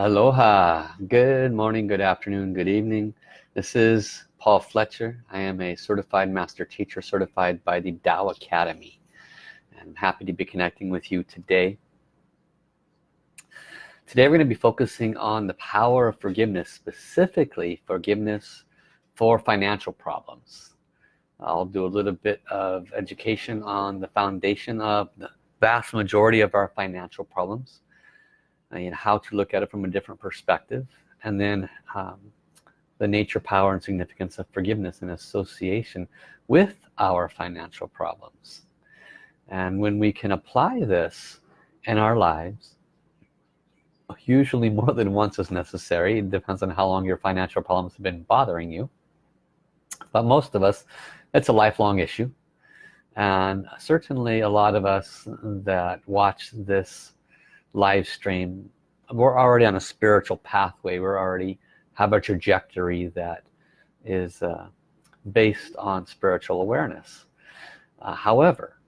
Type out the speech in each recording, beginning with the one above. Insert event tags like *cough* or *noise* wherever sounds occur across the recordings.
Aloha, good morning, good afternoon, good evening. This is Paul Fletcher. I am a certified master teacher certified by the Tao Academy. I'm happy to be connecting with you today. Today we're going to be focusing on the power of forgiveness, specifically forgiveness for financial problems. I'll do a little bit of education on the foundation of the vast majority of our financial problems and how to look at it from a different perspective. And then um, the nature power and significance of forgiveness in association with our financial problems. And when we can apply this in our lives usually more than once is necessary. It depends on how long your financial problems have been bothering you. But most of us it's a lifelong issue. And certainly a lot of us that watch this live stream we're already on a spiritual pathway. We're already have a trajectory that is uh, based on spiritual awareness? Uh, however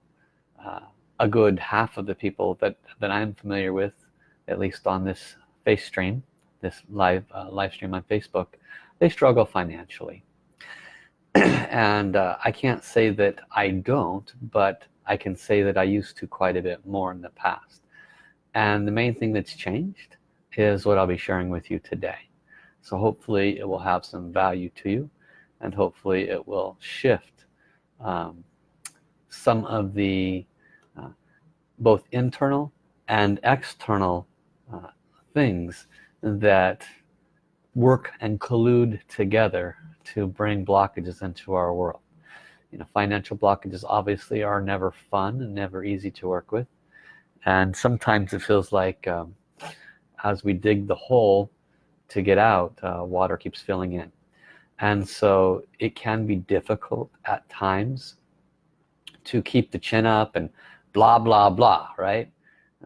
uh, a good half of the people that that I'm familiar with at least on this face stream this live uh, live stream on Facebook they struggle financially. *clears throat* And uh, I can't say that I don't but I can say that I used to quite a bit more in the past and the main thing that's changed is what I'll be sharing with you today. So hopefully it will have some value to you and hopefully it will shift um, some of the uh, both internal and external uh, things that work and collude together to bring blockages into our world. You know financial blockages obviously are never fun and never easy to work with and sometimes it feels like um, as we dig the hole to get out uh, water keeps filling in. And so it can be difficult at times to keep the chin up and blah blah blah right?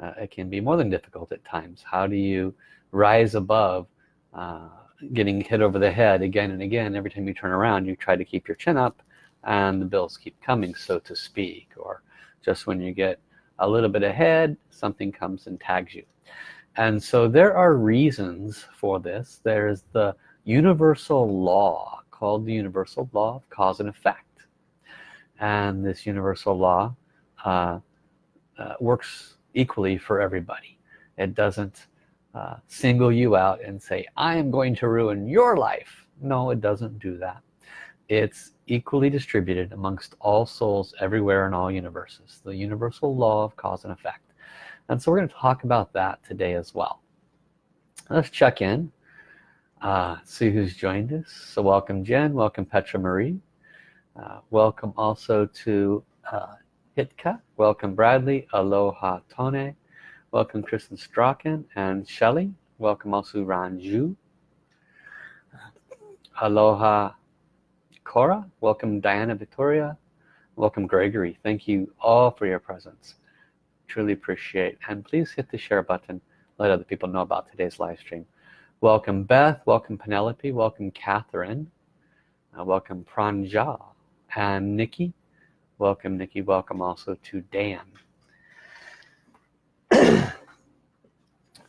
Uh, it can be more than difficult at times. How do you rise above uh, getting hit over the head again and again every time you turn around you try to keep your chin up and the bills keep coming so to speak or just when you get a little bit ahead something comes and tags you. And so there are reasons for this. There's the universal law called the universal law of cause and effect. And this universal law uh, uh, works equally for everybody. It doesn't uh, single you out and say I am going to ruin your life. No it doesn't do that. It's equally distributed amongst all souls everywhere in all universes the universal law of cause and effect. And so we're going to talk about that today as well. Let's check in uh, see who's joined us. So welcome Jen. Welcome Petra Marie. Uh, welcome also to uh, Hitka. Welcome Bradley. Aloha Tone. Welcome Kristen Strachan and Shelley. Welcome also Ranju. Aloha Cora. Welcome Diana Victoria. Welcome Gregory. Thank you all for your presence. Truly appreciate. And please hit the share button. Let other people know about today's live stream. Welcome Beth. Welcome Penelope. Welcome Catherine. Uh, welcome Pranja and Nikki. Welcome Nikki. Welcome also to Dan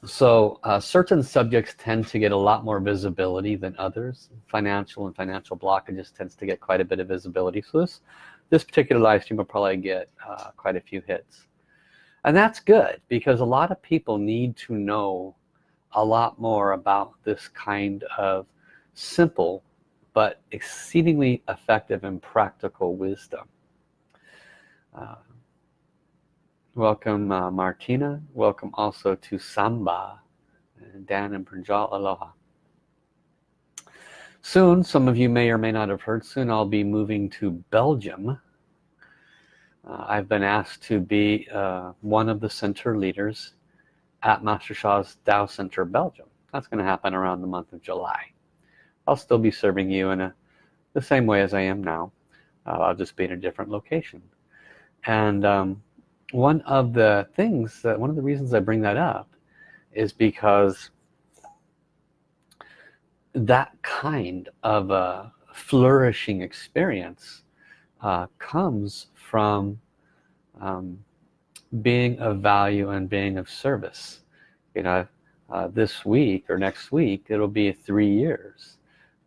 so uh, certain subjects tend to get a lot more visibility than others. Financial and financial blockages tends to get quite a bit of visibility. So this this particular live stream will probably get uh, quite a few hits. And that's good because a lot of people need to know a lot more about this kind of simple but exceedingly effective and practical wisdom. Uh, welcome uh, Martina. Welcome also to Samba and Dan and Pranjal Aloha. Soon some of you may or may not have heard soon I'll be moving to Belgium. Uh, I've been asked to be uh, one of the center leaders at Master Sha's Tao Center Belgium. That's going to happen around the month of July. I'll still be serving you in a the same way as I am now. Uh, I'll just be in a different location. And um, one of the things that one of the reasons I bring that up is because that kind of a flourishing experience uh, comes from um, being of value and being of service. You know uh, this week or next week it'll be three years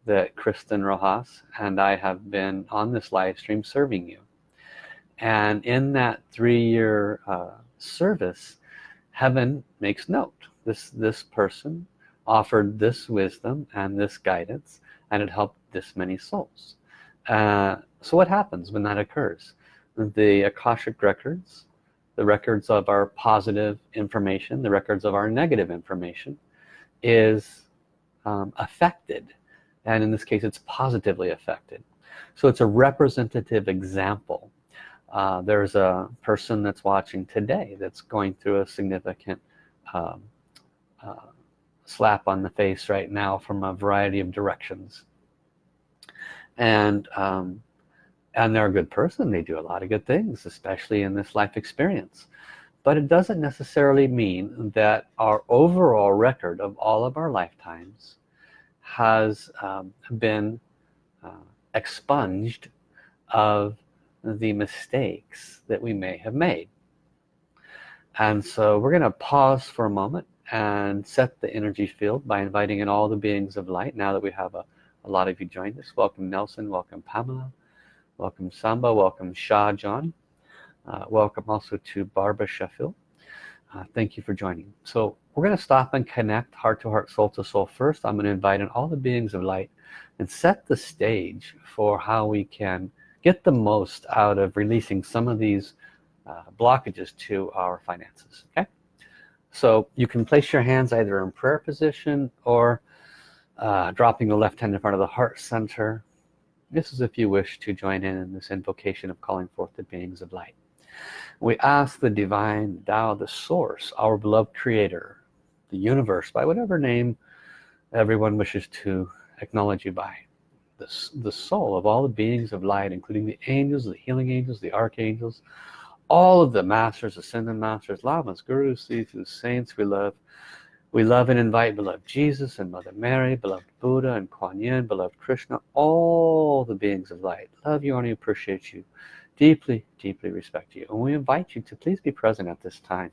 that Kristen Rojas and I have been on this live stream serving you and in that three-year uh, service heaven makes note. This this person offered this wisdom and this guidance and it helped this many souls. Uh, so what happens when that occurs? The Akashic records the records of our positive information the records of our negative information is um, affected. And in this case it's positively affected. So it's a representative example uh, there's a person that's watching today that's going through a significant um, uh, slap on the face right now from a variety of directions. And um, and they're a good person. They do a lot of good things especially in this life experience. But it doesn't necessarily mean that our overall record of all of our lifetimes has um, been uh, expunged of the mistakes that we may have made. And so we're gonna pause for a moment and set the energy field by inviting in all the beings of light now that we have a, a lot of you joined us. Welcome Nelson welcome Pamela welcome Samba welcome Shah John uh, welcome also to Barbara Sheffield. Uh, thank you for joining. So we're going to stop and connect heart to heart soul to soul first. I'm going to invite in all the beings of light and set the stage for how we can get the most out of releasing some of these uh, blockages to our finances okay? So you can place your hands either in prayer position or uh, dropping the left hand in front of the heart center. This is if you wish to join in in this invocation of calling forth the beings of light. We ask the divine Tao the source our beloved creator the universe by whatever name everyone wishes to acknowledge you by the, the soul of all the beings of light including the angels the healing angels the archangels all of the masters ascended masters lamas gurus these saints we love. We love and invite beloved Jesus and Mother Mary beloved Buddha and Kuan Yin beloved Krishna all the beings of light. Love you and appreciate you. Deeply deeply respect you. And we invite you to please be present at this time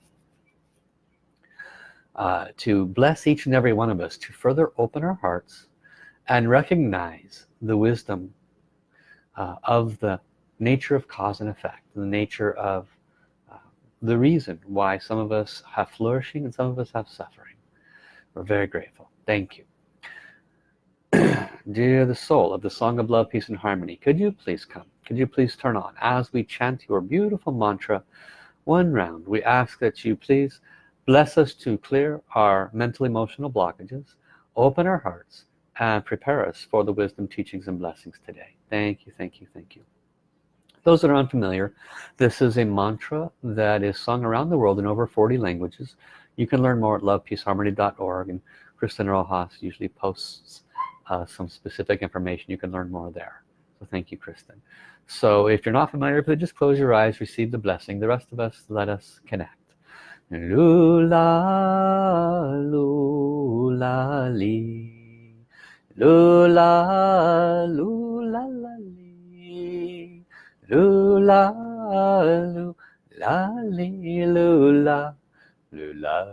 uh, to bless each and every one of us to further open our hearts and recognize the wisdom uh, of the nature of cause and effect the nature of uh, the reason why some of us have flourishing and some of us have suffering. We're very grateful. Thank you. *clears throat* Dear the soul of the song of love peace and harmony could you please come? Could you please turn on as we chant your beautiful mantra? One round we ask that you please bless us to clear our mental emotional blockages open our hearts and prepare us for the wisdom teachings and blessings today. Thank you thank you thank you. Those that are unfamiliar this is a mantra that is sung around the world in over 40 languages. You can learn more at lovepeaceharmony.org and Kristen Rojas usually posts uh, some specific information. You can learn more there. So thank you Kristen so if you're not familiar it just close your eyes receive the blessing. The rest of us let us connect. Lula lula 噜啦噜啦啦哩，噜啦噜啦哩噜啦，噜啦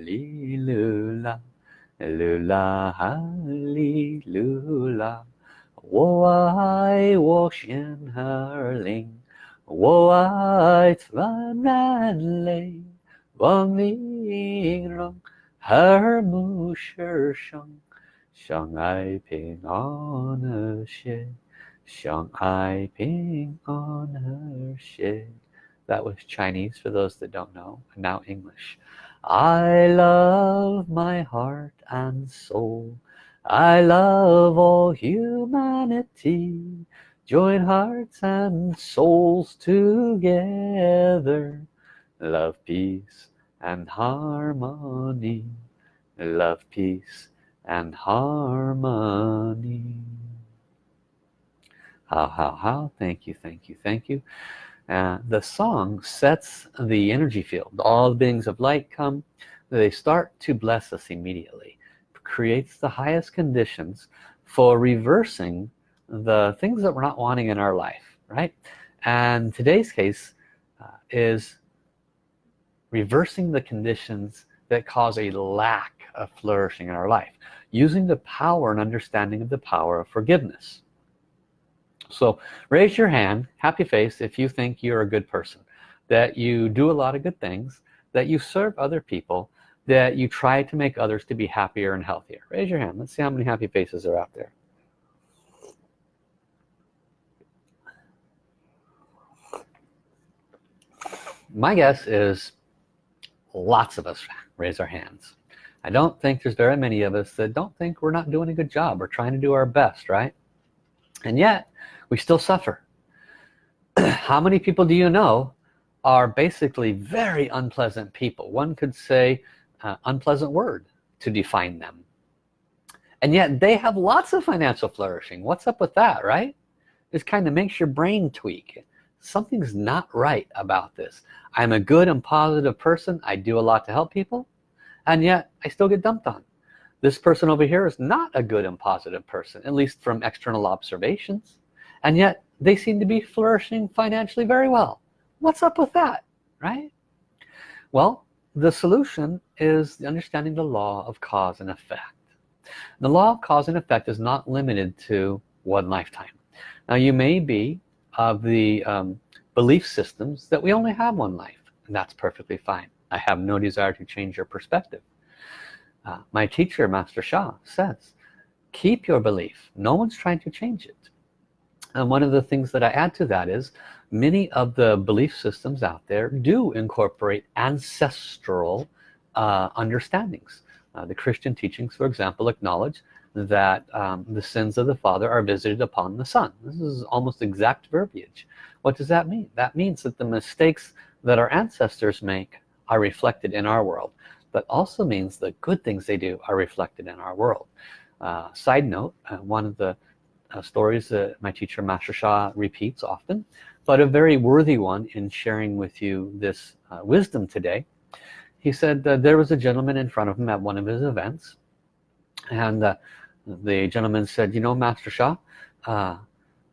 哩噜啦，噜啦哩噜啦，噜啦哈哩噜啦。我爱我亲爱的，我爱咱人民，我民族和睦是盛。相爱平安和谐，相爱平安和谐。That was Chinese for those that don't know, and now English. I love my heart and soul. I love all humanity. Join hearts and souls together. Love, peace, and harmony. Love, peace, and harmony. How how how. Thank you thank you thank you. Uh, the song sets the energy field. All beings of light come. They start to bless us immediately. Creates the highest conditions for reversing the things that we're not wanting in our life right? And today's case uh, is reversing the conditions that cause a lack of flourishing in our life using the power and understanding of the power of forgiveness. So raise your hand happy face if you think you're a good person that you do a lot of good things that you serve other people that you try to make others to be happier and healthier. Raise your hand. Let's see how many happy faces are out there. My guess is lots of us raise our hands I don't think there's very many of us that don't think we're not doing a good job or trying to do our best right? And yet we still suffer. *clears throat* How many people do you know are basically very unpleasant people? One could say uh, unpleasant word to define them. And yet they have lots of financial flourishing. What's up with that right? This kind of makes your brain tweak. Something's not right about this. I'm a good and positive person. I do a lot to help people and yet I still get dumped on. This person over here is not a good and positive person at least from external observations. And yet they seem to be flourishing financially very well. What's up with that right? Well the solution is understanding the law of cause and effect. The law of cause and effect is not limited to one lifetime. Now you may be of the um, belief systems that we only have one life and that's perfectly fine I have no desire to change your perspective. Uh, my teacher Master Sha says keep your belief. No one's trying to change it. And one of the things that I add to that is many of the belief systems out there do incorporate ancestral uh, understandings. Uh, the Christian teachings for example acknowledge that um, the sins of the father are visited upon the son. This is almost exact verbiage. What does that mean? That means that the mistakes that our ancestors make are reflected in our world but also means the good things they do are reflected in our world. Uh, side note uh, one of the uh, stories that my teacher Master Sha repeats often but a very worthy one in sharing with you this uh, wisdom today. He said there was a gentleman in front of him at one of his events and uh, the gentleman said you know Master Sha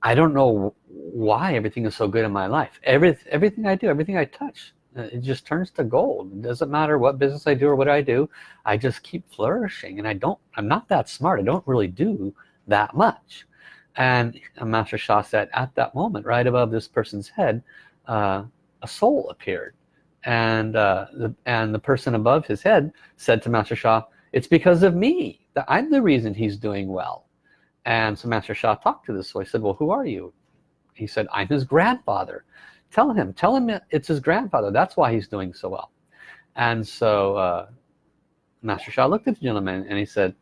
I don't know why everything is so good in my life. Every, everything I do everything I touch it just turns to gold. It doesn't matter what business I do or what I do I just keep flourishing and I don't I'm not that smart. I don't really do that much. And Master Sha said at that moment right above this person's head uh, a soul appeared. And uh, the, and the person above his head said to Master Sha it's because of me that I'm the reason he's doing well. And so Master Sha talked to this soul. He said well who are you? He said I'm his grandfather tell him tell him it's his grandfather. That's why he's doing so well. And so uh, Master Sha looked at the gentleman and he said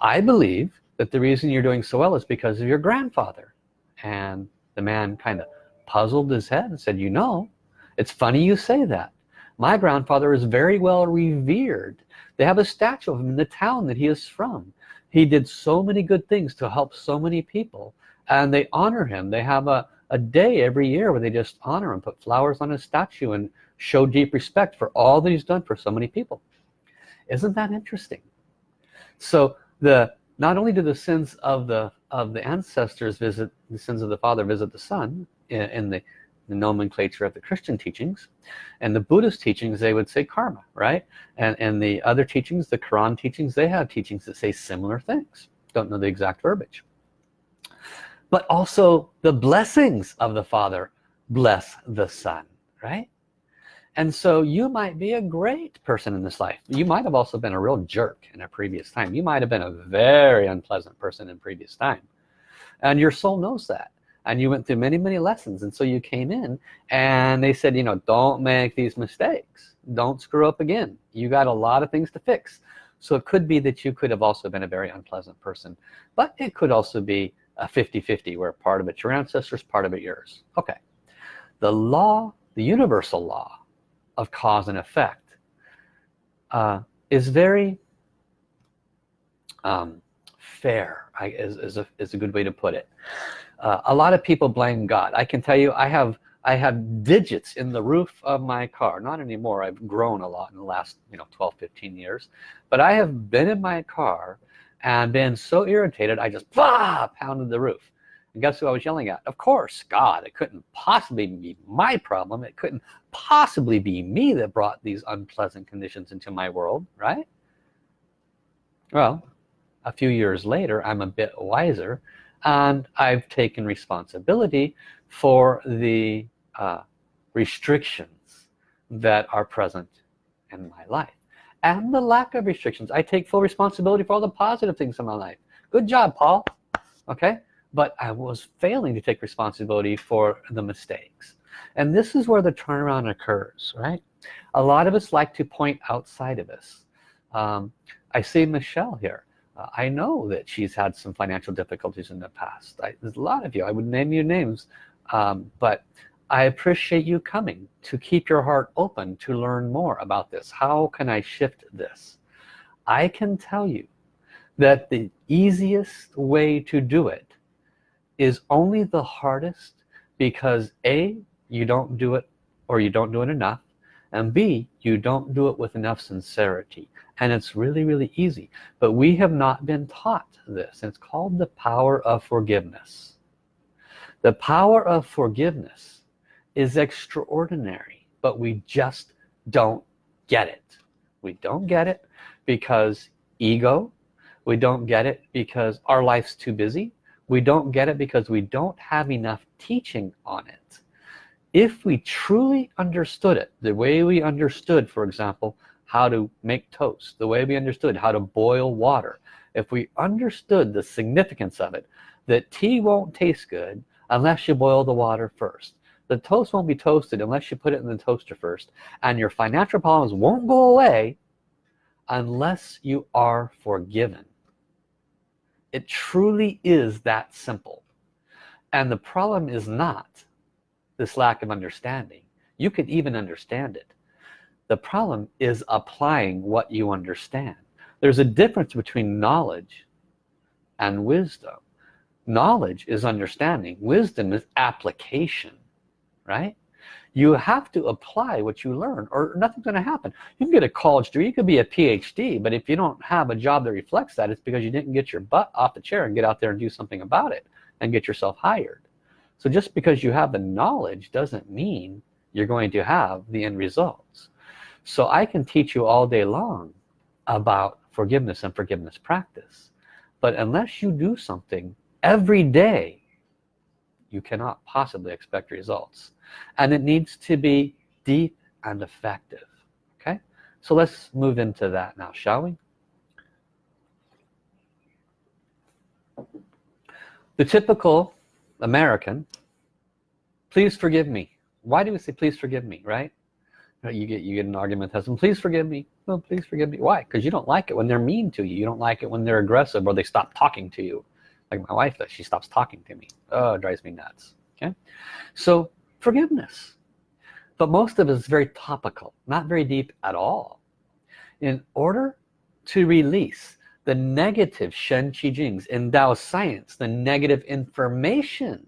I believe that the reason you're doing so well is because of your grandfather. And the man kind of puzzled his head and said you know it's funny you say that. My grandfather is very well revered. They have a statue of him in the town that he is from. He did so many good things to help so many people and they honor him. They have a, a day every year where they just honor him put flowers on his statue and show deep respect for all that he's done for so many people. Isn't that interesting? So the not only do the sins of the of the ancestors visit the sins of the father visit the son in, in the, the, nomenclature of the Christian teachings and the Buddhist teachings they would say karma right? And and the other teachings the Quran teachings they have teachings that say similar things. Don't know the exact verbiage but also the blessings of the father bless the son right? And so you might be a great person in this life. You might have also been a real jerk in a previous time. You might have been a very unpleasant person in previous time. And your soul knows that. And you went through many many lessons. And so you came in and they said you know don't make these mistakes. Don't screw up again. You got a lot of things to fix. So it could be that you could have also been a very unpleasant person. But it could also be 50-50 where part of it's your ancestors part of it yours. Okay. The law the universal law of cause and effect uh, is very um, fair I, is, is, a, is a good way to put it. Uh, a lot of people blame God. I can tell you I have I have digits in the roof of my car. Not anymore. I've grown a lot in the last you know 12 15 years. But I have been in my car and been so irritated I just bah, pounded the roof. And guess who I was yelling at? Of course God it couldn't possibly be my problem. It couldn't possibly be me that brought these unpleasant conditions into my world right? Well a few years later I'm a bit wiser and I've taken responsibility for the uh, restrictions that are present in my life and the lack of restrictions. I take full responsibility for all the positive things in my life. Good job Paul. Okay? But I was failing to take responsibility for the mistakes. And this is where the turnaround occurs right? A lot of us like to point outside of us. Um, I see Michelle here. Uh, I know that she's had some financial difficulties in the past. I, there's a lot of you. I would name your names. Um, but I appreciate you coming to keep your heart open to learn more about this. How can I shift this? I can tell you that the easiest way to do it is only the hardest because a you don't do it or you don't do it enough and b you don't do it with enough sincerity. And it's really really easy. But we have not been taught this. It's called the power of forgiveness. The power of forgiveness is extraordinary but we just don't get it. We don't get it because ego. We don't get it because our life's too busy. We don't get it because we don't have enough teaching on it. If we truly understood it the way we understood for example how to make toast the way we understood how to boil water if we understood the significance of it that tea won't taste good unless you boil the water first the toast won't be toasted unless you put it in the toaster first and your financial problems won't go away unless you are forgiven. It truly is that simple. And the problem is not this lack of understanding. You can even understand it. The problem is applying what you understand. There's a difference between knowledge and wisdom. Knowledge is understanding. Wisdom is application right? You have to apply what you learn or nothing's going to happen. You can get a college degree you could be a PhD but if you don't have a job that reflects that it's because you didn't get your butt off the chair and get out there and do something about it and get yourself hired. So just because you have the knowledge doesn't mean you're going to have the end results. So I can teach you all day long about forgiveness and forgiveness practice. But unless you do something every day you cannot possibly expect results. And it needs to be deep and effective okay? So let's move into that now shall we? The typical American please forgive me. Why do we say please forgive me right? You get you get an argument with husband please forgive me. Well please forgive me. Why? Because you don't like it when they're mean to you. You don't like it when they're aggressive or they stop talking to you like my wife does. She stops talking to me. Oh drives me nuts. Okay? So forgiveness. But most of it is very topical not very deep at all. In order to release the negative Shen Qi Jings in Tao science the negative information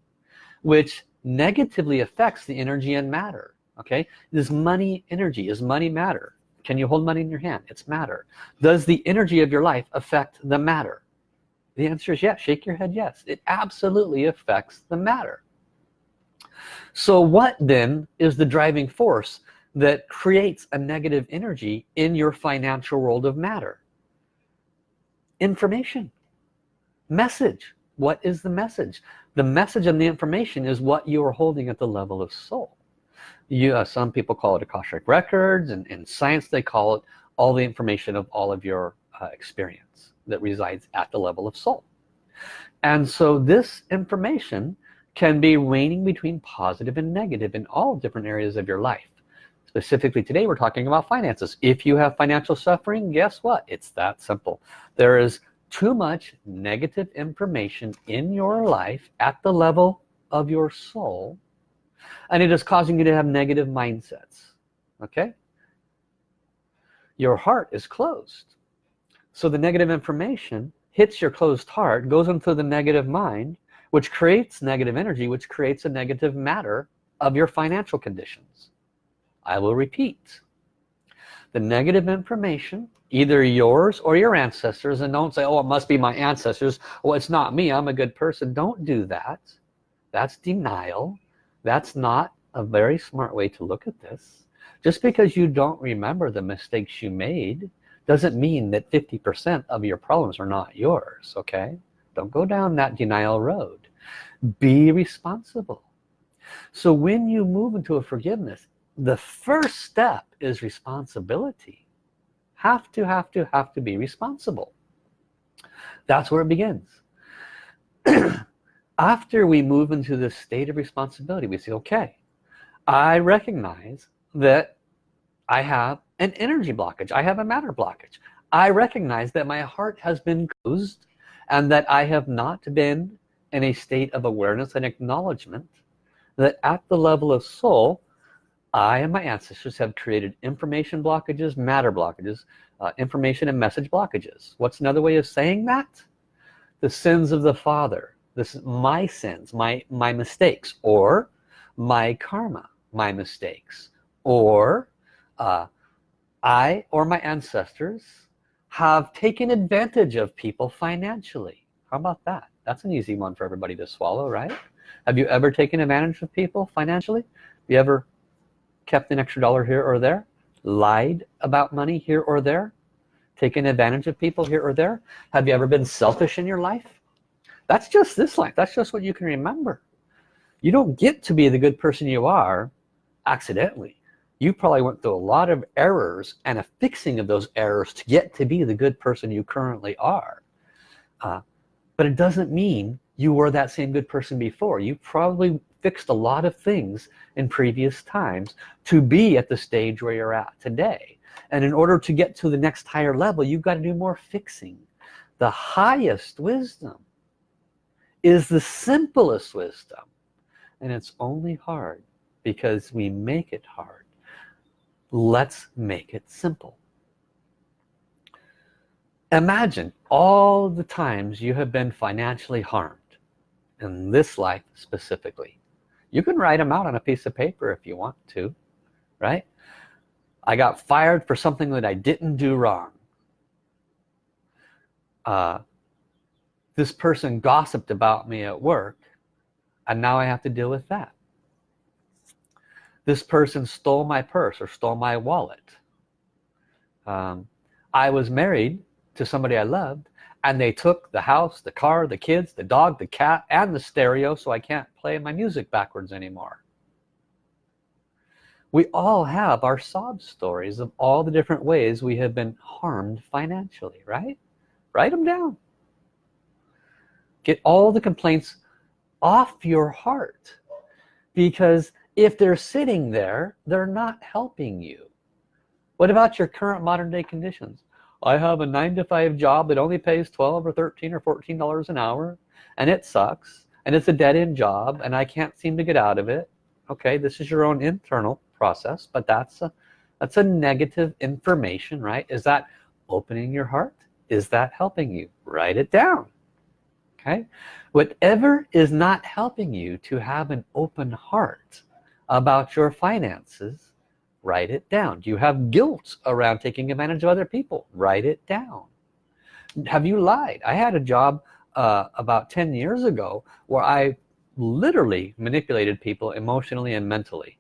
which negatively affects the energy and matter okay? Is money energy is money matter? Can you hold money in your hand? It's matter. Does the energy of your life affect the matter the answer is yes. Shake your head yes. It absolutely affects the matter. So what then is the driving force that creates a negative energy in your financial world of matter? Information. Message. What is the message? The message and the information is what you are holding at the level of soul. You uh, some people call it Akashic records and in science they call it all the information of all of your uh, experience that resides at the level of soul. And so this information can be waning between positive and negative in all different areas of your life. Specifically today we're talking about finances. If you have financial suffering guess what? It's that simple. There is too much negative information in your life at the level of your soul and it is causing you to have negative mindsets. Okay? Your heart is closed so the negative information hits your closed heart goes into the negative mind which creates negative energy which creates a negative matter of your financial conditions. I will repeat. The negative information either yours or your ancestors and don't say oh it must be my ancestors. Well it's not me. I'm a good person. Don't do that. That's denial. That's not a very smart way to look at this. Just because you don't remember the mistakes you made doesn't mean that 50% of your problems are not yours okay? Don't go down that denial road. Be responsible. So when you move into a forgiveness the first step is responsibility. Have to have to have to be responsible. That's where it begins. *clears throat* After we move into this state of responsibility we say okay I recognize that I have an energy blockage. I have a matter blockage. I recognize that my heart has been closed and that I have not been in a state of awareness and acknowledgement that at the level of soul I and my ancestors have created information blockages matter blockages uh, information and message blockages. What's another way of saying that? The sins of the father. This is my sins my my mistakes or my karma my mistakes or uh, I or my ancestors have taken advantage of people financially. How about that? That's an easy one for everybody to swallow right? Have you ever taken advantage of people financially? Have you ever kept an extra dollar here or there? Lied about money here or there? Taken advantage of people here or there? Have you ever been selfish in your life? That's just this life. That's just what you can remember. You don't get to be the good person you are accidentally you probably went through a lot of errors and a fixing of those errors to get to be the good person you currently are. Uh, but it doesn't mean you were that same good person before. You probably fixed a lot of things in previous times to be at the stage where you're at today. And in order to get to the next higher level you've got to do more fixing. The highest wisdom is the simplest wisdom. And it's only hard because we make it hard let's make it simple. Imagine all the times you have been financially harmed in this life specifically. You can write them out on a piece of paper if you want to right? I got fired for something that I didn't do wrong. Uh, this person gossiped about me at work and now I have to deal with that this person stole my purse or stole my wallet. Um, I was married to somebody I loved and they took the house the car the kids the dog the cat and the stereo so I can't play my music backwards anymore. We all have our sob stories of all the different ways we have been harmed financially right? Write them down. Get all the complaints off your heart because if they're sitting there they're not helping you. What about your current modern-day conditions? I have a nine to five job that only pays 12 or 13 or 14 dollars an hour and it sucks and it's a dead-end job and I can't seem to get out of it. Okay this is your own internal process but that's a that's a negative information right? Is that opening your heart? Is that helping you? Write it down. Okay? Whatever is not helping you to have an open heart about your finances write it down. Do you have guilt around taking advantage of other people? Write it down. Have you lied? I had a job uh, about 10 years ago where I literally manipulated people emotionally and mentally.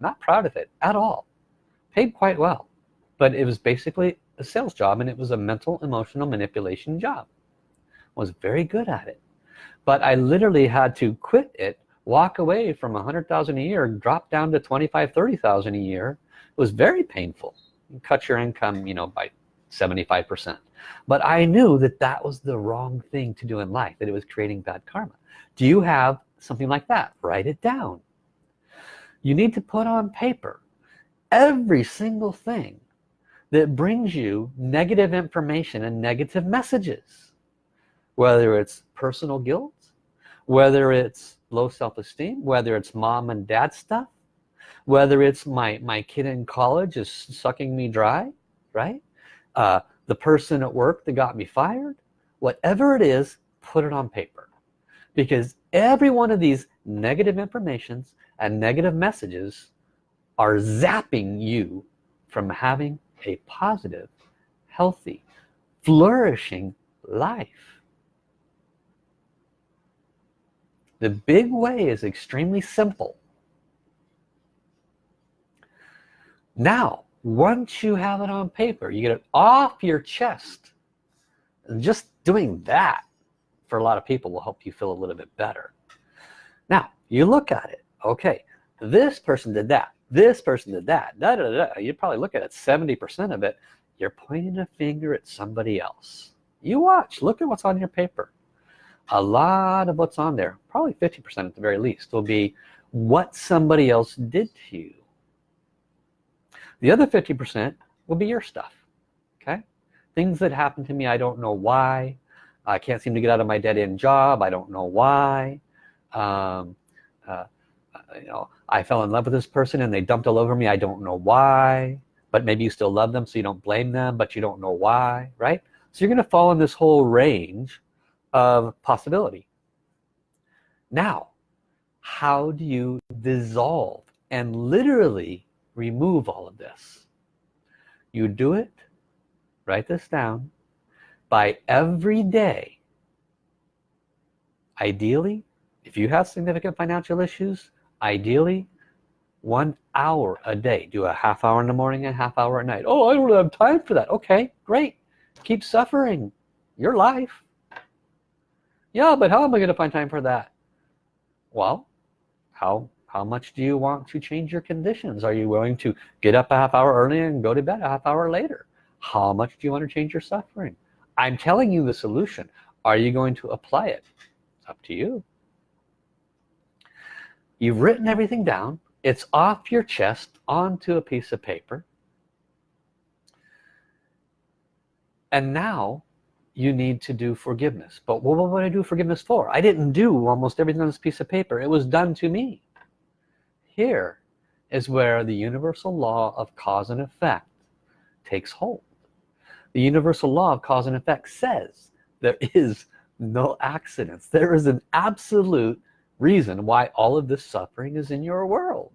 Not proud of it at all. Paid quite well. But it was basically a sales job and it was a mental emotional manipulation job. Was very good at it. But I literally had to quit it walk away from a hundred thousand a year drop down to 25 30,000 a year it was very painful. You cut your income you know by 75 percent. But I knew that that was the wrong thing to do in life that it was creating bad karma. Do you have something like that? Write it down. You need to put on paper every single thing that brings you negative information and negative messages. Whether it's personal guilt whether it's low self-esteem whether it's mom and dad stuff whether it's my my kid in college is sucking me dry right? Uh, the person at work that got me fired whatever it is put it on paper. Because every one of these negative informations and negative messages are zapping you from having a positive healthy flourishing life the big way is extremely simple. Now once you have it on paper you get it off your chest. And just doing that for a lot of people will help you feel a little bit better. Now you look at it. Okay this person did that. This person did that. Da, da, da. you probably look at it 70% of it. You're pointing a finger at somebody else. You watch. Look at what's on your paper a lot of what's on there probably 50% at the very least will be what somebody else did to you. The other 50% will be your stuff okay? Things that happen to me I don't know why. I can't seem to get out of my dead-end job I don't know why. Um, uh, you know I fell in love with this person and they dumped all over me I don't know why. But maybe you still love them so you don't blame them but you don't know why right? So you're gonna fall in this whole range of possibility. Now how do you dissolve and literally remove all of this? You do it write this down by every day. Ideally if you have significant financial issues ideally one hour a day. Do a half hour in the morning and half hour at night. Oh I don't have time for that. Okay great. Keep suffering. Your life yeah but how am I gonna find time for that? Well how how much do you want to change your conditions? Are you willing to get up a half hour early and go to bed a half hour later? How much do you want to change your suffering? I'm telling you the solution. Are you going to apply it? It's up to you. You've written everything down. It's off your chest onto a piece of paper. And now you need to do forgiveness. But what would I do forgiveness for? I didn't do almost everything on this piece of paper. It was done to me. Here is where the universal law of cause and effect takes hold. The universal law of cause and effect says there is no accidents there is an absolute reason why all of this suffering is in your world.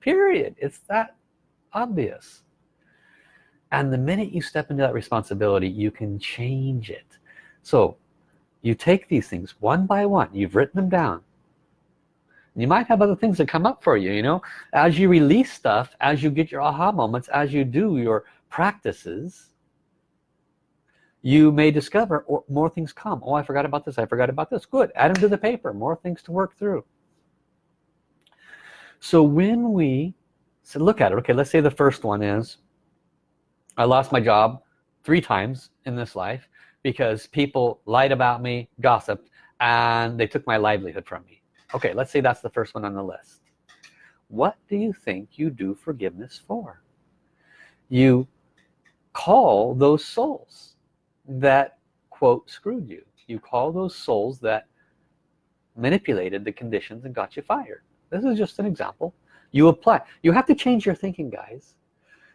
Period. It's that obvious and the minute you step into that responsibility you can change it. So you take these things one by one. You've written them down. You might have other things that come up for you you know? As you release stuff as you get your aha moments as you do your practices you may discover or more things come. Oh I forgot about this. I forgot about this. Good. Add them to the paper. More things to work through. So when we so look at it. Okay let's say the first one is I lost my job three times in this life because people lied about me gossiped and they took my livelihood from me. Okay let's say that's the first one on the list. What do you think you do forgiveness for? You call those souls that quote screwed you. You call those souls that manipulated the conditions and got you fired. This is just an example. You apply you have to change your thinking guys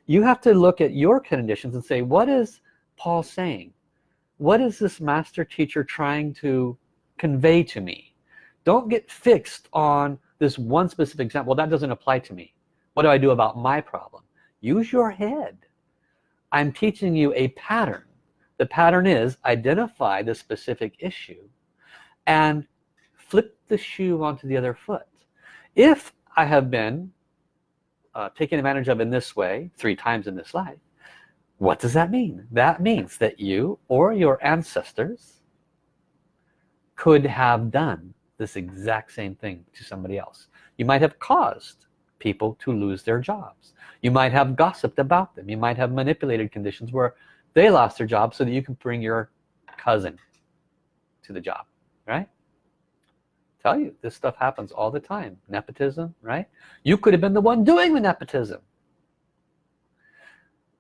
you have to look at your conditions and say what is Paul saying? What is this master teacher trying to convey to me? Don't get fixed on this one specific example. Well, that doesn't apply to me. What do I do about my problem? Use your head. I'm teaching you a pattern. The pattern is identify the specific issue and flip the shoe onto the other foot. If I have been uh, taken advantage of in this way three times in this life what does that mean? That means that you or your ancestors could have done this exact same thing to somebody else. You might have caused people to lose their jobs. You might have gossiped about them. You might have manipulated conditions where they lost their job so that you can bring your cousin to the job right tell you this stuff happens all the time. Nepotism right? You could have been the one doing the nepotism.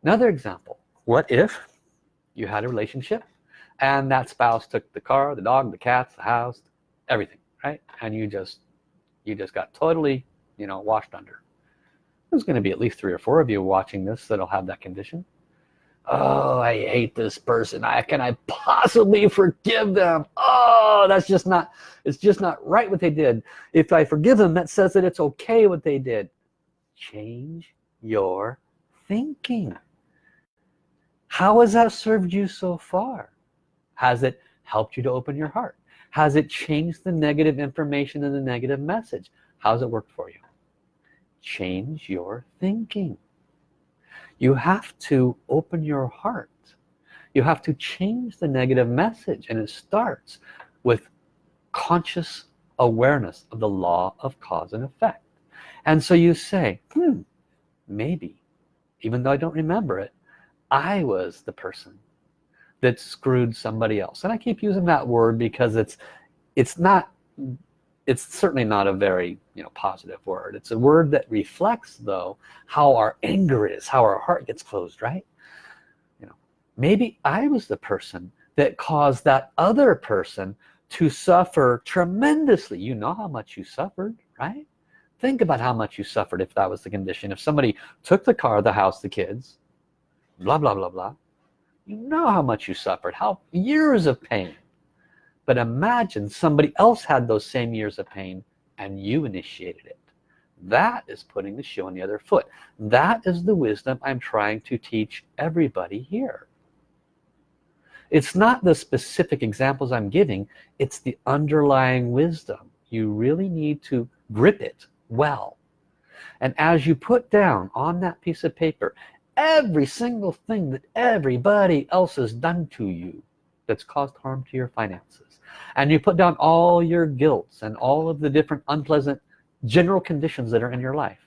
Another example. What if you had a relationship and that spouse took the car the dog the cats the house everything right? And you just you just got totally you know washed under. There's going to be at least three or four of you watching this that'll have that condition oh I hate this person. I can I possibly *laughs* forgive them? Oh that's just not it's just not right what they did. If I forgive them that says that it's okay what they did. Change your thinking. How has that served you so far? Has it helped you to open your heart? Has it changed the negative information and the negative message? How's it worked for you? Change your thinking you have to open your heart. You have to change the negative message and it starts with conscious awareness of the law of cause and effect. And so you say hmm maybe even though I don't remember it I was the person that screwed somebody else. And I keep using that word because it's it's not it's certainly not a very you know positive word. It's a word that reflects though how our anger is how our heart gets closed right? You know maybe I was the person that caused that other person to suffer tremendously. You know how much you suffered right? Think about how much you suffered if that was the condition. If somebody took the car the house the kids blah blah blah blah. You know how much you suffered how years of pain but imagine somebody else had those same years of pain and you initiated it. That is putting the shoe on the other foot. That is the wisdom I'm trying to teach everybody here. It's not the specific examples I'm giving it's the underlying wisdom. You really need to grip it well. And as you put down on that piece of paper every single thing that everybody else has done to you that's caused harm to your finances and you put down all your guilts and all of the different unpleasant general conditions that are in your life.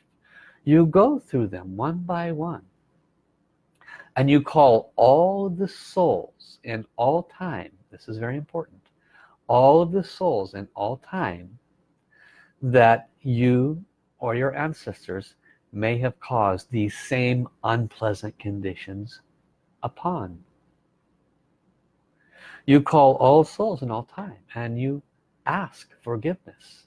You go through them one by one. And you call all the souls in all time this is very important all of the souls in all time that you or your ancestors may have caused these same unpleasant conditions upon you call all souls in all time and you ask forgiveness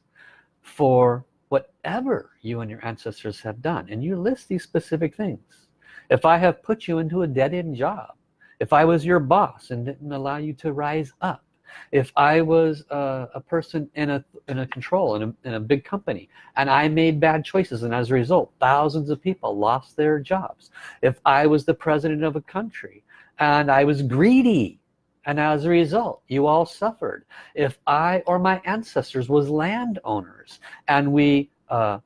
for whatever you and your ancestors have done. And you list these specific things. If I have put you into a dead-end job if I was your boss and didn't allow you to rise up if I was a, a person in a in a control in a, in a big company and I made bad choices and as a result thousands of people lost their jobs if I was the president of a country and I was greedy and as a result you all suffered. If I or my ancestors was landowners and we uh,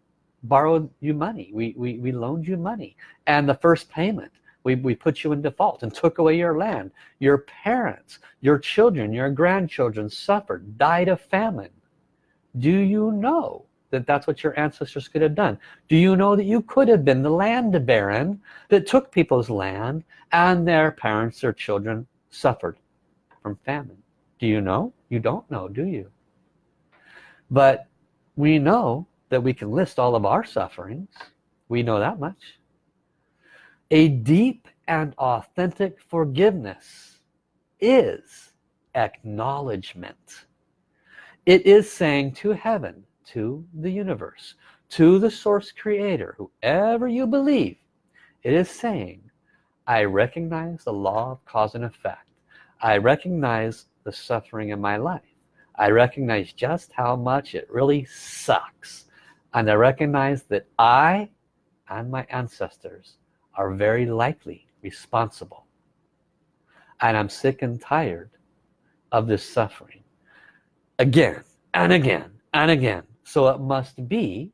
borrowed you money we, we, we loaned you money and the first payment we, we put you in default and took away your land your parents your children your grandchildren suffered died of famine. Do you know that that's what your ancestors could have done? Do you know that you could have been the land baron that took people's land and their parents their children suffered from famine. Do you know? You don't know do you? But we know that we can list all of our sufferings. We know that much. A deep and authentic forgiveness is acknowledgement. It is saying to heaven to the universe to the source creator whoever you believe it is saying I recognize the law of cause and effect I recognize the suffering in my life. I recognize just how much it really sucks. And I recognize that I and my ancestors are very likely responsible. And I'm sick and tired of this suffering. Again and again and again. So it must be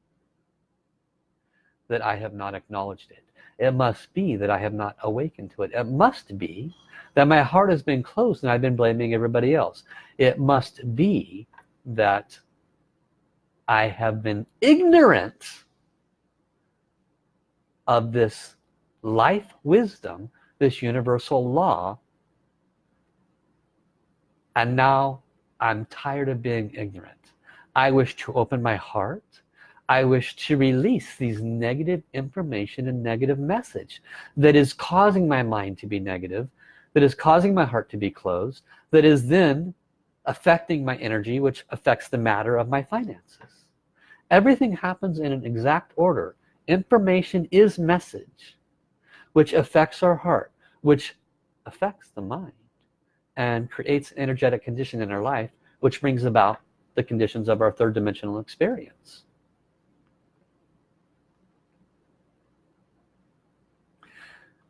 that I have not acknowledged it. It must be that I have not awakened to it. It must be that my heart has been closed and I've been blaming everybody else. It must be that I have been ignorant of this life wisdom this universal law and now I'm tired of being ignorant. I wish to open my heart. I wish to release these negative information and negative message that is causing my mind to be negative that is causing my heart to be closed that is then affecting my energy which affects the matter of my finances. Everything happens in an exact order. Information is message which affects our heart which affects the mind and creates an energetic condition in our life which brings about the conditions of our third dimensional experience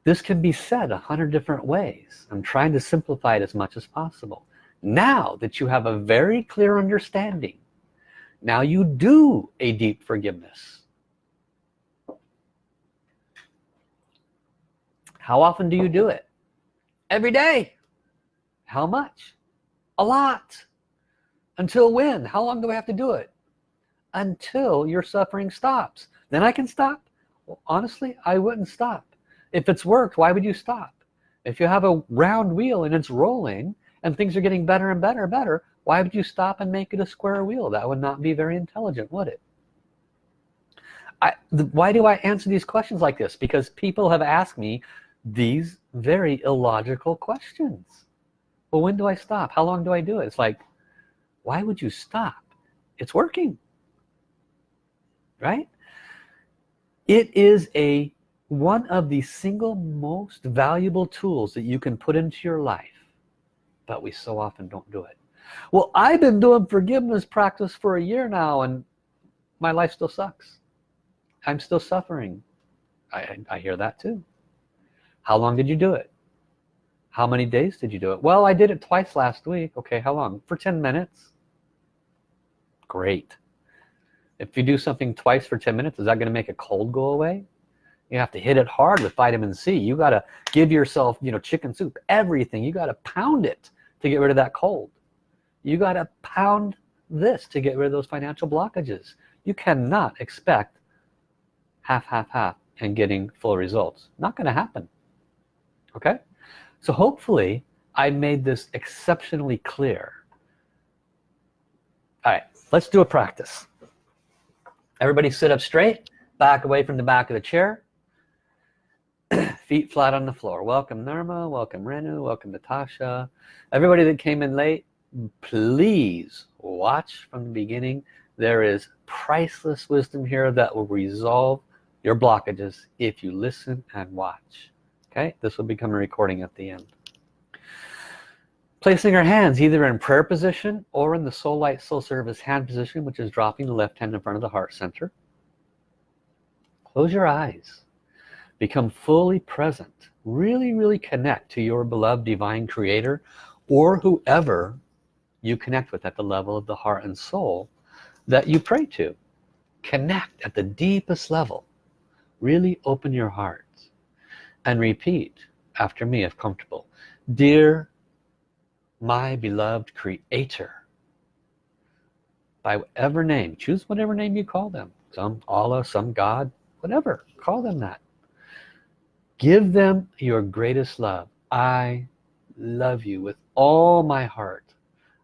this can be said a hundred different ways. I'm trying to simplify it as much as possible. Now that you have a very clear understanding now you do a deep forgiveness. How often do you do it? Every day. How much? A lot. Until when? How long do I have to do it? Until your suffering stops. Then I can stop? Well, honestly I wouldn't stop if it's worked why would you stop? If you have a round wheel and it's rolling and things are getting better and better and better why would you stop and make it a square wheel? That would not be very intelligent would it? I, the, why do I answer these questions like this? Because people have asked me these very illogical questions. Well when do I stop? How long do I do it? It's like why would you stop? It's working. Right? It is a one of the single most valuable tools that you can put into your life but we so often don't do it. Well I've been doing forgiveness practice for a year now and my life still sucks. I'm still suffering. I, I hear that too. How long did you do it? How many days did you do it? Well I did it twice last week. Okay how long? For 10 minutes. Great. If you do something twice for 10 minutes is that gonna make a cold go away you have to hit it hard with vitamin C. You got to give yourself you know chicken soup everything. You got to pound it to get rid of that cold. You got to pound this to get rid of those financial blockages. You cannot expect half half half and getting full results. Not to happen. Okay? So hopefully I made this exceptionally clear. All right let's do a practice. Everybody sit up straight back away from the back of the chair feet flat on the floor. Welcome Nirma welcome Renu welcome Natasha. Everybody that came in late please watch from the beginning. There is priceless wisdom here that will resolve your blockages if you listen and watch. Okay this will become a recording at the end. Placing our hands either in prayer position or in the soul light soul service hand position which is dropping the left hand in front of the heart center. Close your eyes become fully present really really connect to your beloved divine creator or whoever you connect with at the level of the heart and soul that you pray to. Connect at the deepest level. Really open your heart and repeat after me if comfortable. Dear my beloved creator by whatever name choose whatever name you call them. Some Allah some God whatever call them that give them your greatest love. I love you with all my heart.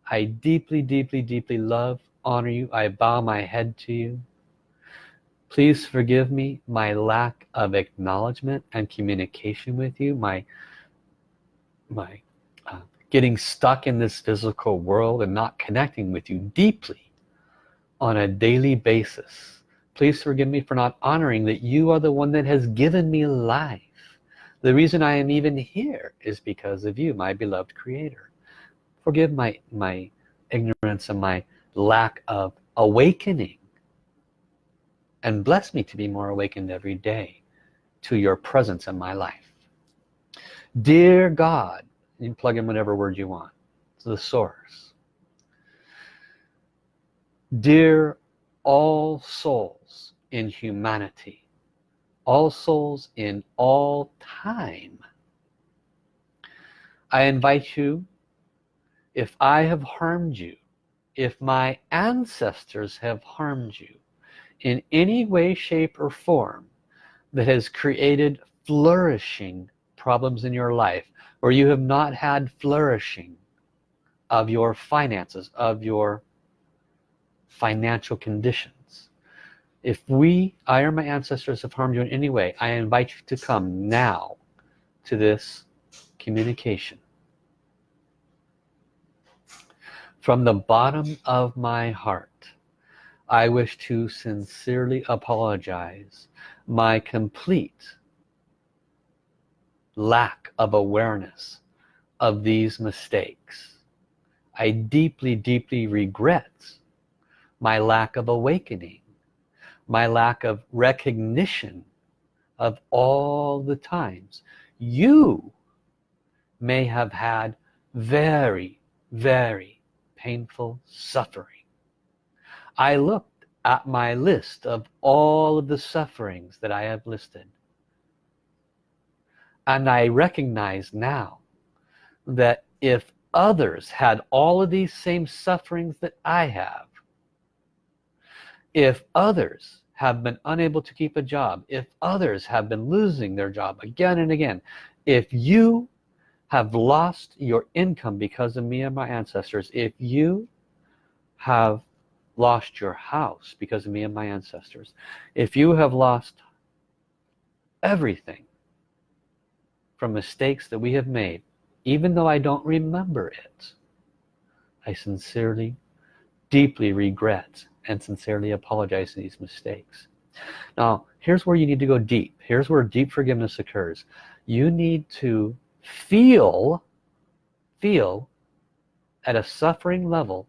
I deeply deeply deeply love honor you. I bow my head to you. Please forgive me my lack of acknowledgement and communication with you my my uh, getting stuck in this physical world and not connecting with you deeply on a daily basis. Please forgive me for not honoring that you are the one that has given me life the reason I am even here is because of you my beloved creator. Forgive my my ignorance and my lack of awakening. And bless me to be more awakened every day to your presence in my life. Dear God you plug in whatever word you want. To the source. Dear all souls in humanity all souls in all time. I invite you if I have harmed you if my ancestors have harmed you in any way shape or form that has created flourishing problems in your life or you have not had flourishing of your finances of your financial condition if we I or my ancestors have harmed you in any way I invite you to come now to this communication. From the bottom of my heart I wish to sincerely apologize my complete lack of awareness of these mistakes. I deeply deeply regret my lack of awakening my lack of recognition of all the times. You may have had very very painful suffering. I looked at my list of all of the sufferings that I have listed and I recognize now that if others had all of these same sufferings that I have if others have been unable to keep a job if others have been losing their job again and again if you have lost your income because of me and my ancestors if you have lost your house because of me and my ancestors if you have lost everything from mistakes that we have made even though I don't remember it I sincerely deeply regret and sincerely apologize for these mistakes. Now here's where you need to go deep. Here's where deep forgiveness occurs. You need to feel feel at a suffering level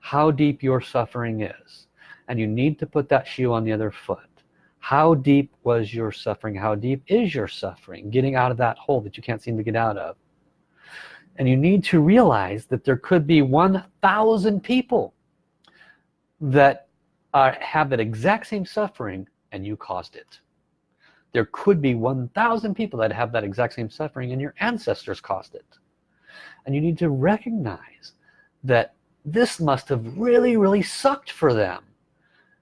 how deep your suffering is. And you need to put that shoe on the other foot. How deep was your suffering? How deep is your suffering? Getting out of that hole that you can't seem to get out of. And you need to realize that there could be 1,000 people that are, have that exact same suffering and you caused it. There could be 1,000 people that have that exact same suffering and your ancestors caused it. And you need to recognize that this must have really really sucked for them.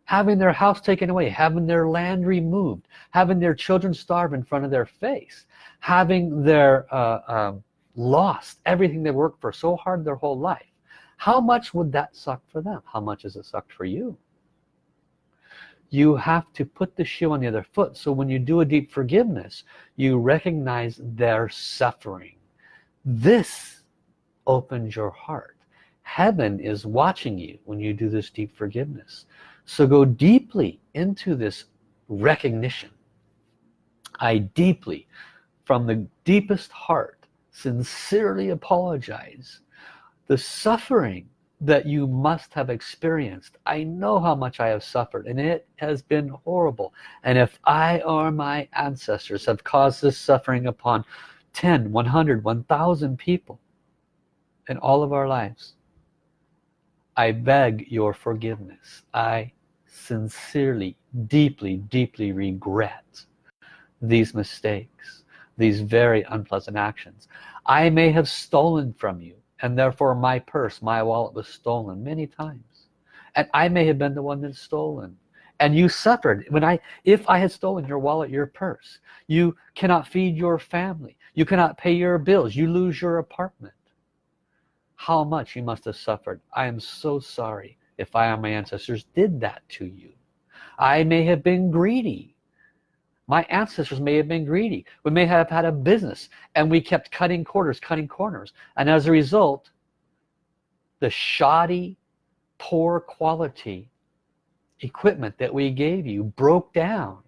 Having their house taken away having their land removed having their children starve in front of their face having their uh, um, lost everything they worked for so hard their whole life how much would that suck for them? How much has it sucked for you? You have to put the shoe on the other foot. So when you do a deep forgiveness you recognize their suffering. This opens your heart. Heaven is watching you when you do this deep forgiveness. So go deeply into this recognition. I deeply from the deepest heart sincerely apologize the suffering that you must have experienced. I know how much I have suffered and it has been horrible. And if I or my ancestors have caused this suffering upon 10 100 1000 people in all of our lives I beg your forgiveness. I sincerely deeply deeply regret these mistakes these very unpleasant actions. I may have stolen from you and therefore my purse my wallet was stolen many times. And I may have been the one that's stolen. And you suffered. When I if I had stolen your wallet your purse you cannot feed your family. You cannot pay your bills. You lose your apartment. How much you must have suffered. I am so sorry if I or my ancestors did that to you. I may have been greedy my ancestors may have been greedy. We may have had a business and we kept cutting corners cutting corners. And as a result the shoddy poor quality equipment that we gave you broke down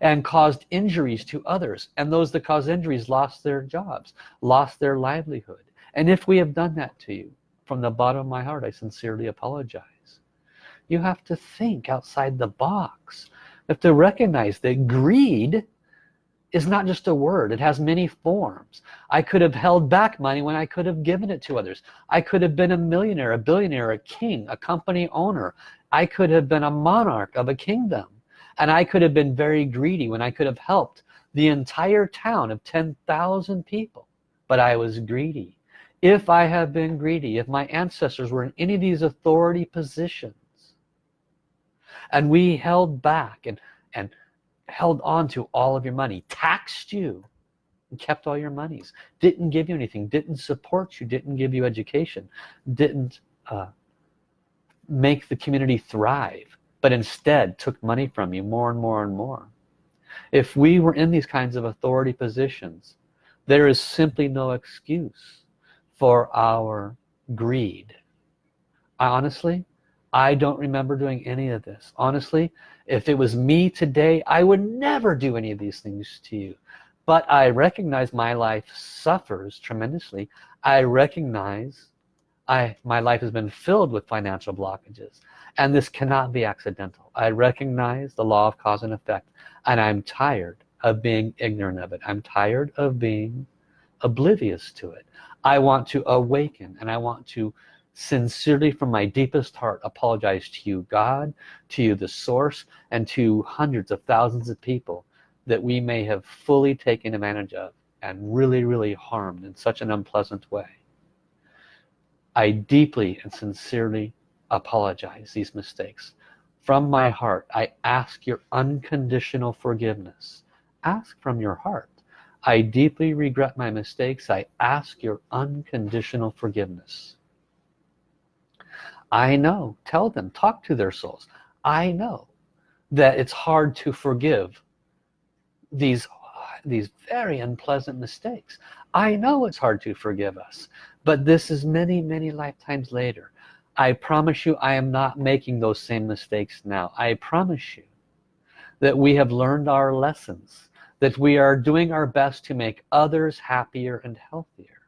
and caused injuries to others. And those that caused injuries lost their jobs lost their livelihood. And if we have done that to you from the bottom of my heart I sincerely apologize. You have to think outside the box have to recognize that greed is not just a word it has many forms. I could have held back money when I could have given it to others. I could have been a millionaire a billionaire a king a company owner. I could have been a monarch of a kingdom. And I could have been very greedy when I could have helped the entire town of 10,000 people. But I was greedy. If I have been greedy if my ancestors were in any of these authority positions and we held back and and held on to all of your money taxed you and kept all your monies. Didn't give you anything didn't support you didn't give you education didn't uh, make the community thrive but instead took money from you more and more and more. If we were in these kinds of authority positions there is simply no excuse for our greed. I honestly I don't remember doing any of this. Honestly if it was me today I would never do any of these things to you. But I recognize my life suffers tremendously. I recognize I my life has been filled with financial blockages and this cannot be accidental. I recognize the law of cause and effect and I'm tired of being ignorant of it. I'm tired of being oblivious to it. I want to awaken and I want to sincerely from my deepest heart apologize to you God to you the source and to hundreds of thousands of people that we may have fully taken advantage of and really really harmed in such an unpleasant way. I deeply and sincerely apologize these mistakes. From my heart I ask your unconditional forgiveness. Ask from your heart. I deeply regret my mistakes. I ask your unconditional forgiveness I know. Tell them. Talk to their souls. I know that it's hard to forgive these these very unpleasant mistakes. I know it's hard to forgive us but this is many many lifetimes later. I promise you I am not making those same mistakes now. I promise you that we have learned our lessons that we are doing our best to make others happier and healthier.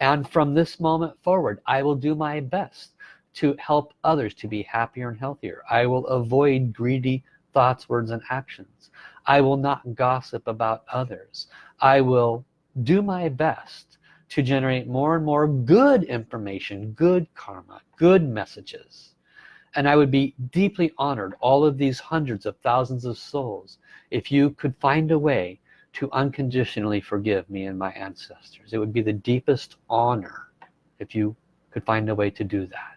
And from this moment forward I will do my best to help others to be happier and healthier. I will avoid greedy thoughts words and actions. I will not gossip about others. I will do my best to generate more and more good information good karma good messages. And I would be deeply honored all of these hundreds of thousands of souls if you could find a way to unconditionally forgive me and my ancestors. It would be the deepest honor if you could find a way to do that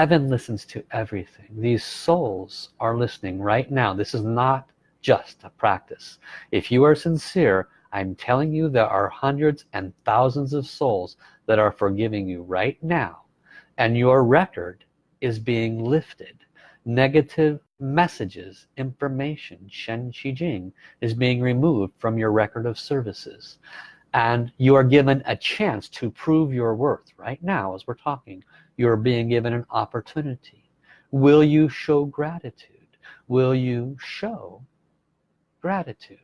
heaven listens to everything. These souls are listening right now. This is not just a practice. If you are sincere I'm telling you there are hundreds and thousands of souls that are forgiving you right now and your record is being lifted. Negative messages information Shen Qi Jing is being removed from your record of services and you are given a chance to prove your worth right now as we're talking you're being given an opportunity. Will you show gratitude? Will you show gratitude?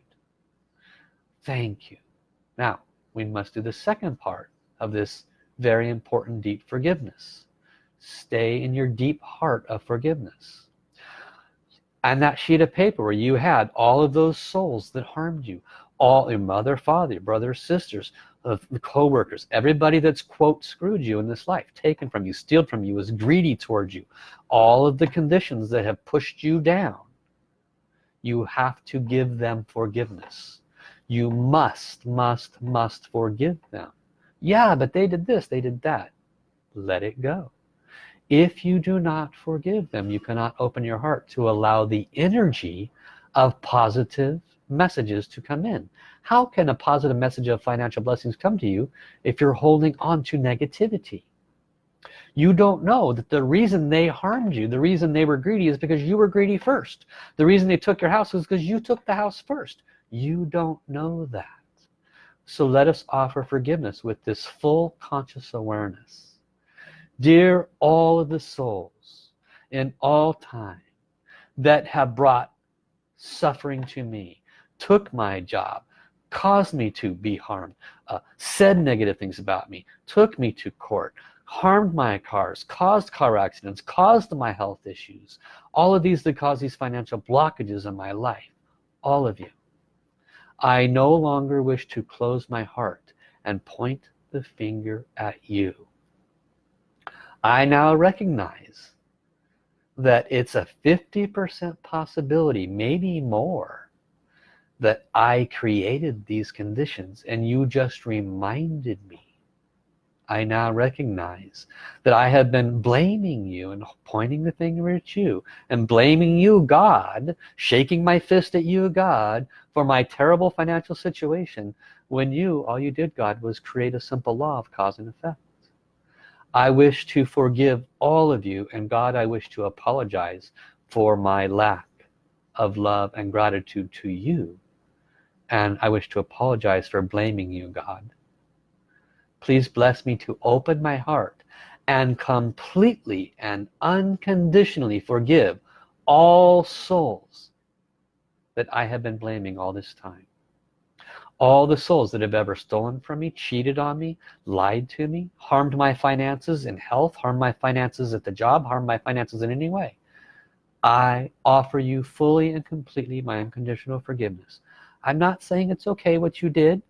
Thank you. Now we must do the second part of this very important deep forgiveness. Stay in your deep heart of forgiveness. And that sheet of paper where you had all of those souls that harmed you all your mother father your brothers sisters of the co-workers. Everybody that's quote screwed you in this life taken from you stealed from you was greedy towards you. All of the conditions that have pushed you down you have to give them forgiveness. You must must must forgive them. Yeah but they did this they did that. Let it go. If you do not forgive them you cannot open your heart to allow the energy of positive messages to come in how can a positive message of financial blessings come to you if you're holding on to negativity? You don't know that the reason they harmed you the reason they were greedy is because you were greedy first. The reason they took your house is because you took the house first. You don't know that. So let us offer forgiveness with this full conscious awareness. Dear all of the souls in all time that have brought suffering to me took my job caused me to be harmed uh, said negative things about me took me to court harmed my cars caused car accidents caused my health issues. All of these that cause these financial blockages in my life. All of you. I no longer wish to close my heart and point the finger at you. I now recognize that it's a 50% possibility maybe more that I created these conditions and you just reminded me. I now recognize that I have been blaming you and pointing the finger at you and blaming you God shaking my fist at you God for my terrible financial situation when you all you did God was create a simple law of cause and effect. I wish to forgive all of you and God I wish to apologize for my lack of love and gratitude to you and I wish to apologize for blaming you God. Please bless me to open my heart and completely and unconditionally forgive all souls that I have been blaming all this time. All the souls that have ever stolen from me cheated on me lied to me harmed my finances in health harmed my finances at the job harmed my finances in any way. I offer you fully and completely my unconditional forgiveness I'm not saying it's okay what you did.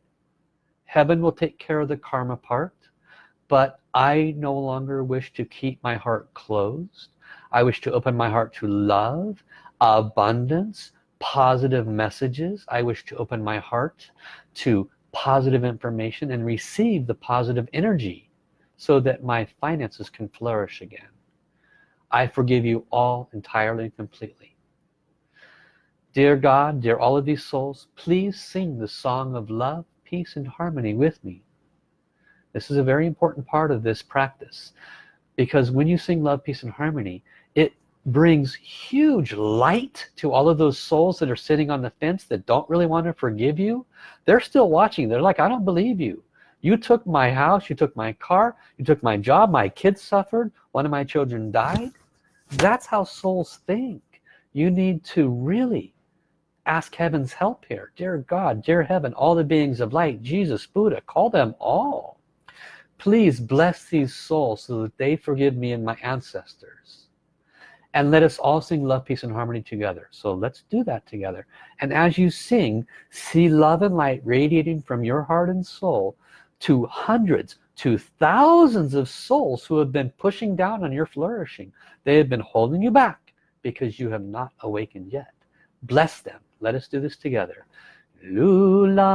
Heaven will take care of the karma part but I no longer wish to keep my heart closed. I wish to open my heart to love abundance positive messages. I wish to open my heart to positive information and receive the positive energy so that my finances can flourish again. I forgive you all entirely and completely dear God dear all of these souls please sing the song of love peace and harmony with me. This is a very important part of this practice because when you sing love peace and harmony it brings huge light to all of those souls that are sitting on the fence that don't really want to forgive you. They're still watching. They're like I don't believe you. You took my house you took my car you took my job my kids suffered one of my children died. That's how souls think. You need to really ask heaven's help here. Dear God dear heaven all the beings of light Jesus Buddha call them all. Please bless these souls so that they forgive me and my ancestors. And let us all sing love peace and harmony together. So let's do that together. And as you sing see love and light radiating from your heart and soul to hundreds to thousands of souls who have been pushing down on your flourishing. They have been holding you back because you have not awakened yet. Bless them let us do this together. Lula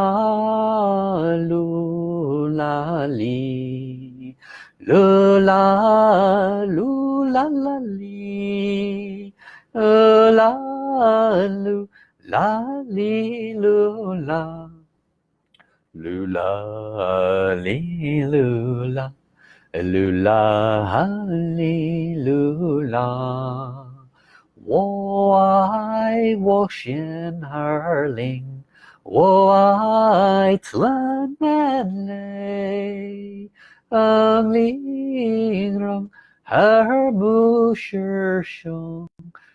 lula li. Lula lula la li. La lu la li lula. Lula li lula. Lula li lula 我爱我心儿灵，我爱纯然泪。ang linh her mu shi xiong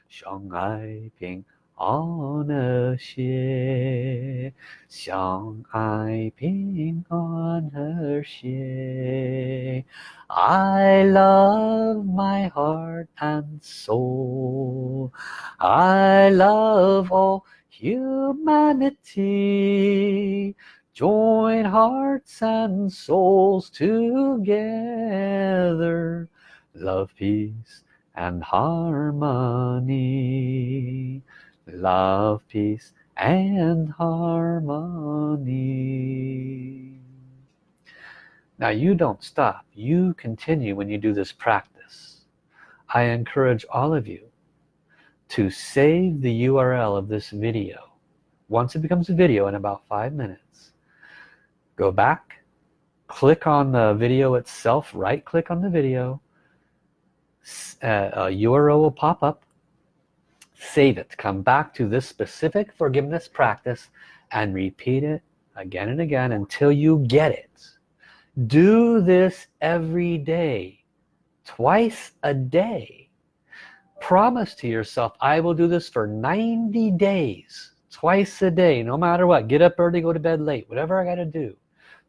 xiong ai ping On a xie xiong ai ping on her xie I love my heart and soul. I love all humanity. Join hearts and souls together. Love peace and harmony love peace and harmony. Now you don't stop. You continue when you do this practice. I encourage all of you to save the URL of this video. Once it becomes a video in about five minutes go back click on the video itself right click on the video uh, a URL will pop up save it. Come back to this specific forgiveness practice and repeat it again and again until you get it. Do this every day twice a day. Promise to yourself I will do this for 90 days twice a day no matter what. Get up early go to bed late whatever I got to do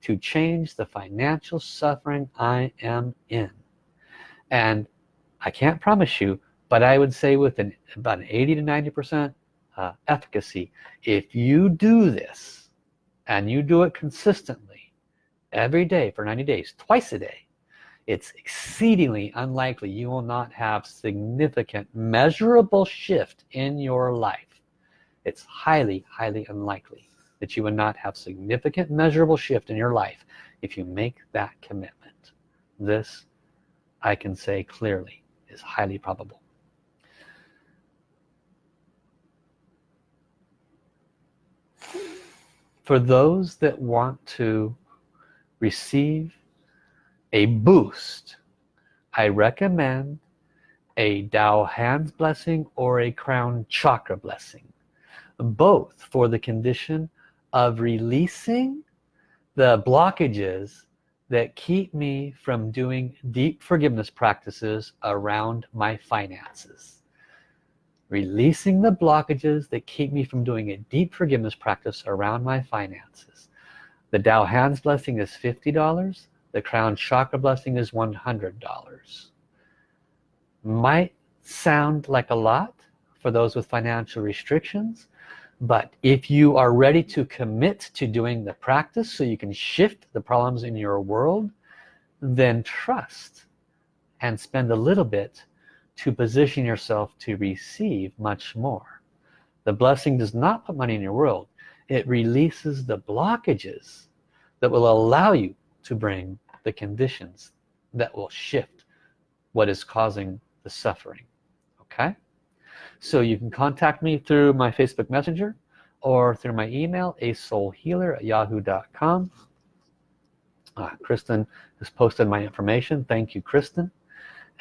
to change the financial suffering I am in. And I can't promise you but I would say with an about an 80 to 90 percent uh, efficacy. If you do this and you do it consistently every day for 90 days twice a day it's exceedingly unlikely you will not have significant measurable shift in your life. It's highly highly unlikely that you would not have significant measurable shift in your life if you make that commitment. This I can say clearly is highly probable for those that want to receive a boost I recommend a Tao hands blessing or a crown chakra blessing. Both for the condition of releasing the blockages that keep me from doing deep forgiveness practices around my finances releasing the blockages that keep me from doing a deep forgiveness practice around my finances. The Tao hands blessing is $50 the crown chakra blessing is $100 might sound like a lot for those with financial restrictions but if you are ready to commit to doing the practice so you can shift the problems in your world then trust and spend a little bit to position yourself to receive much more. The blessing does not put money in your world. It releases the blockages that will allow you to bring the conditions that will shift what is causing the suffering okay? So you can contact me through my Facebook Messenger or through my email a soul healer at yahoo.com uh, Kristen has posted my information. Thank you Kristen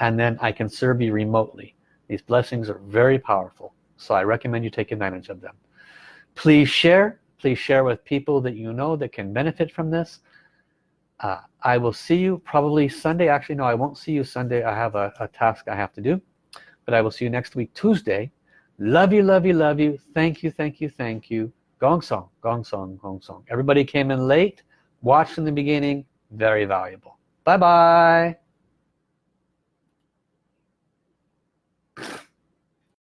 and then I can serve you remotely. These blessings are very powerful so I recommend you take advantage of them. Please share. Please share with people that you know that can benefit from this. Uh, I will see you probably Sunday. Actually no I won't see you Sunday. I have a, a task I have to do but I will see you next week Tuesday. Love you love you love you. Thank you thank you thank you. Gong song gong song gong song. Everybody came in late. Watched in the beginning. Very valuable. Bye bye